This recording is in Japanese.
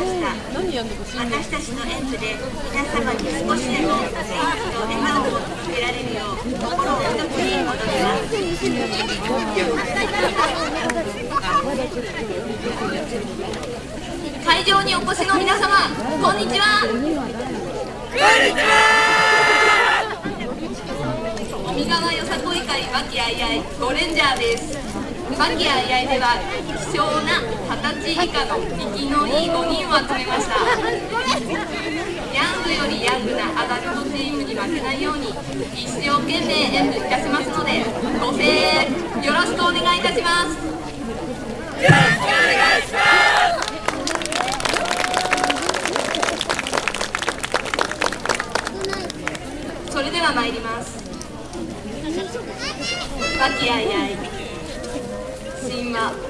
ました私たちの演舞で皆様に少しでも元気と笑顔を届けられるよう心を一つに戻ります会場にお越しの皆様こんにちは。こんにちは。尾身川よさこい会和気あいあいゴレンジャーです。和気あいあいでは希少な以下の生きのいい5人を集めましたヤングよりヤングなアダルトチームに負けないように一生懸命演舞いたしますのでご声援よろしくお願いいたしますよろしくお願いしますそれでは参ります和気あいあい神話